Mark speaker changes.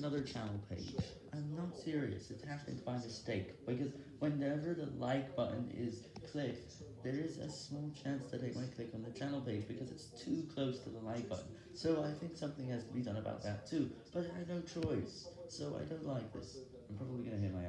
Speaker 1: another channel page. I'm not serious, it happened by mistake, because whenever the like button is clicked, there is a small chance that it might click on the channel page because it's too close to the like button. So I think something has to be done about that too, but I had no choice, so I don't like this. I'm probably gonna hit my.